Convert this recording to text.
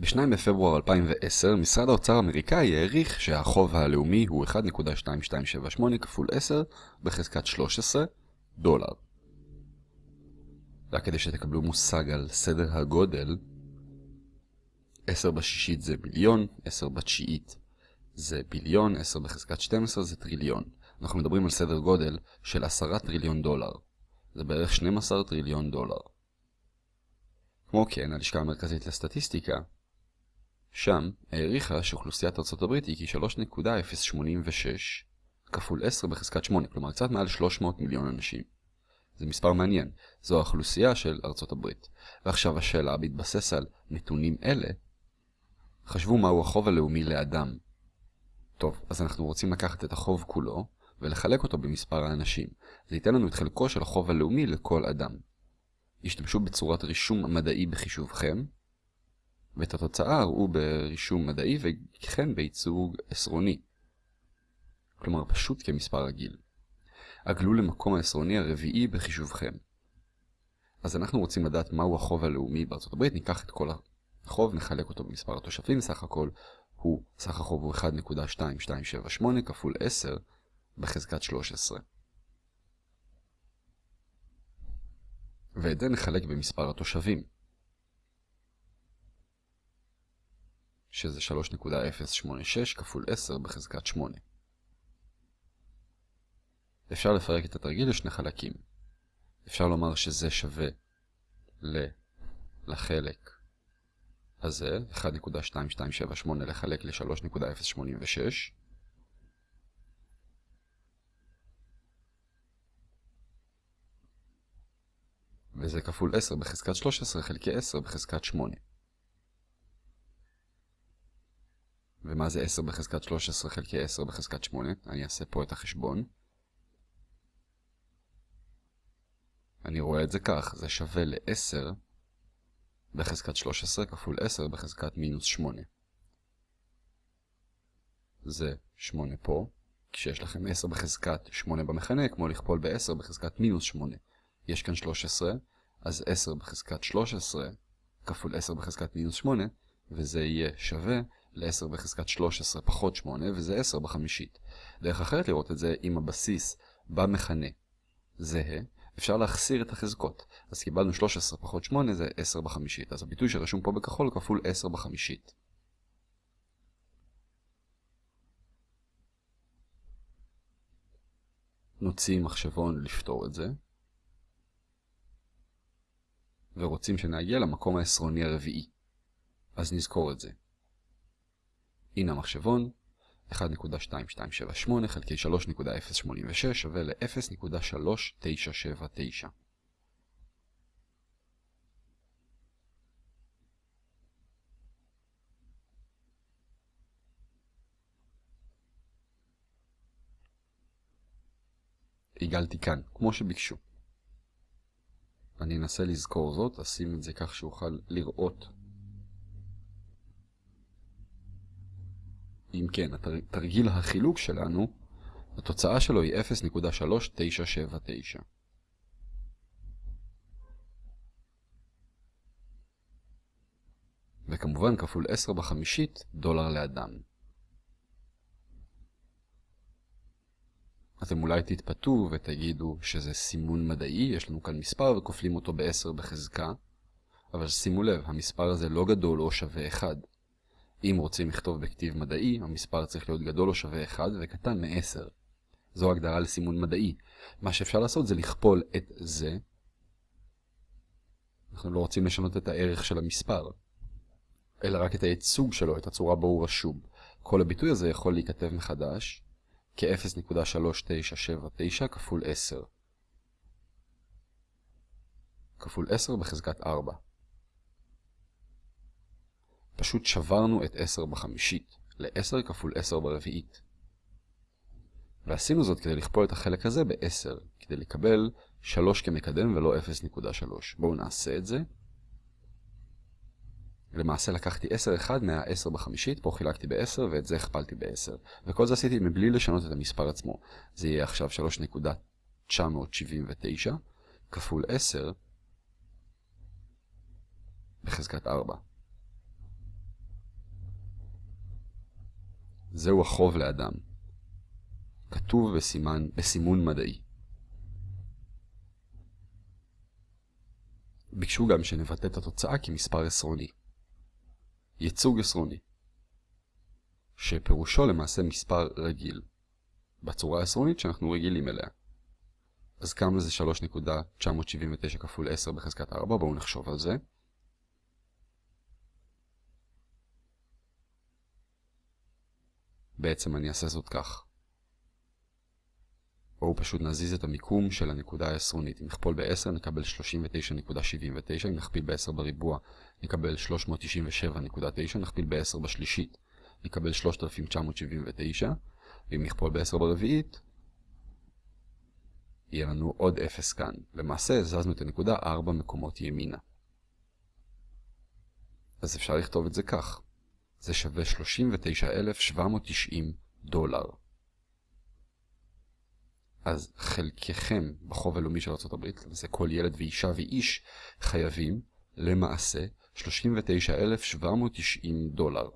ב-2 בפברואר 2010, משרד האוצר האמריקאי העריך שהחוב הלאומי הוא 1.2278 כפול 10 בחזקת 13 דולר. רק כדי שתקבלו מושג על סדר הגודל, 10 בשישית זה מיליון, 10 בתשיעית זה ביליון, 10 בחזקת 12 זה טריליון. אנחנו מדברים על סדר גודל של 10 טריליון דולר. זה בערך 12 טריליון דולר. כמו כן, הלשכה המרכזית לסטטיסטיקה, שם העריכה שאוכלוסיית ארצות הברית היא כ-3.086 כפול 10 בחזקת 8, כלומר קצת מעל 300 מיליון אנשים. זה מספר מעניין, זו האוכלוסייה של ארצות הברית. ועכשיו השאלה, בהתבסס על נתונים אלה, חשבו מהו החוב הלאומי לאדם. טוב, אז אנחנו רוצים לקחת את החוב כולו, ולחלק אותו במספר האנשים. זה ייתן לנו את חלקו של החוב הלאומי לכל אדם. השתמשו בצורת רישום מדעי בחישובכם, ואת התוצאה ראו ברישום מדעי וכן בייצוג עשרוני. כלומר פשוט כמספר רגיל. עגלו למקום העשרוני הרביעי בחישובכם. אז אנחנו רוצים לדעת מהו החוב הלאומי בארצות הברית, ניקח את כל החוב, נחלק אותו במספר התושבים, סך הכל הוא, סך החוב הוא 1.2278 כפול 10 בחזקת 13. ואת זה נחלק במספר התושבים. שזה 3.086 כפול 10 בחזקת 8. אפשר לפרק את התרגיל לשני חלקים. אפשר לומר שזה שווה ל... לחלק הזה, 1.2278 לחלק ל-3.086. וזה כפול 10 בחזקת 13 חלקי 10 בחזקת 8. ומה זה 10 בחזקת 13 חלקי 10 בחזקת 8? אני אעשה פה את החשבון. אני רואה את זה כך, זה שווה ל-10 בחזקת 13 כפול 10 בחזקת מינוס 8. זה 8 פה, כשיש לכם 10 בחזקת 8 במכנה, כמו לכפול ב-10 בחזקת מינוס 8. יש כאן 13, אז 10 בחזקת 13 כפול 10 בחזקת מינוס 8, וזה יהיה שווה ל-10 בחזקת 13 פחות 8, וזה 10 בחמישית. דרך אחרת לראות את זה, אם הבסיס במכנה זהה, אפשר להחסיר את החזקות. אז קיבלנו 13 פחות 8 זה 10 בחמישית. אז הביטוי שרשום פה בכחול כפול 10 בחמישית. נוציא מחשבון לפתור את זה. ורוצים שנגיע למקום העשרוני הרביעי. אז נזכור את זה. הנה המחשבון, 1.2278 חלקי 3.086 שווה ל-0.3979. הגלתי כאן, כמו שביקשו. אני אנסה לזכור זאת, אשים את זה כך שאוכל לראות אם כן, תרגיל החילוק שלנו, התוצאה שלו היא 0.3979. וכמובן כפול 10 בחמישית דולר לאדם. אתם אולי תתפתו ותגידו שזה סימון מדעי, יש לנו כאן מספר וכופלים אותו ב-10 בחזקה, אבל שימו לב, המספר הזה לא גדול או שווה 1. אם רוצים לכתוב בכתיב מדעי, המספר צריך להיות גדול או שווה 1 וקטן מ-10. זו הגדרה לסימון מדעי. מה שאפשר לעשות זה לכפול את זה. אנחנו לא רוצים לשנות את הערך של המספר, אלא רק את הייצוג שלו, את הצורה בו הוא רשום. כל הביטוי הזה יכול להיכתב מחדש כ-0.3979 כפול 10. כפול 10 בחזקת 4. פשוט שברנו את 10 בחמישית ל-10 כפול 10 ברביעית. ועשינו זאת כדי לכפול את החלק הזה ב-10, כדי לקבל 3 כמקדם ולא 0.3. בואו נעשה את זה. למעשה לקחתי 10 אחד מה-10 בחמישית, פה חילקתי ב-10 ואת זה הכפלתי ב-10. וכל זה עשיתי מבלי לשנות את המספר עצמו. זה יהיה עכשיו 3.979 כפול 10 בחזקת 4. זהו החוב לאדם. כתוב בסימן, בסימון מדעי. ביקשו גם שנבטא את התוצאה כמספר עשרוני. ייצוג עשרוני שפירושו למעשה מספר רגיל, בצורה העשרונית שאנחנו רגילים אליה. אז כמה זה 3.979 כפול 10 בחזקת 4? בואו נחשוב על זה. בעצם אני אעשה זאת כך. בואו פשוט נזיז את המיקום של הנקודה העשרונית. אם נכפול ב-10 נקבל 39.79, אם נכפיל ב-10 בריבוע נקבל 397.9, נכפיל ב-10 בשלישית נקבל 3,979, ואם נכפול ב-10 ברביעית יהיה לנו עוד 0 כאן. למעשה הזזנו את הנקודה 4 מקומות ימינה. אז אפשר לכתוב את זה כך. זה שווה 39,790 דולר. אז חלקכם בחוב הלאומי של ארה"ב, זה כל ילד ואישה ואיש, חייבים למעשה 39,790 דולר.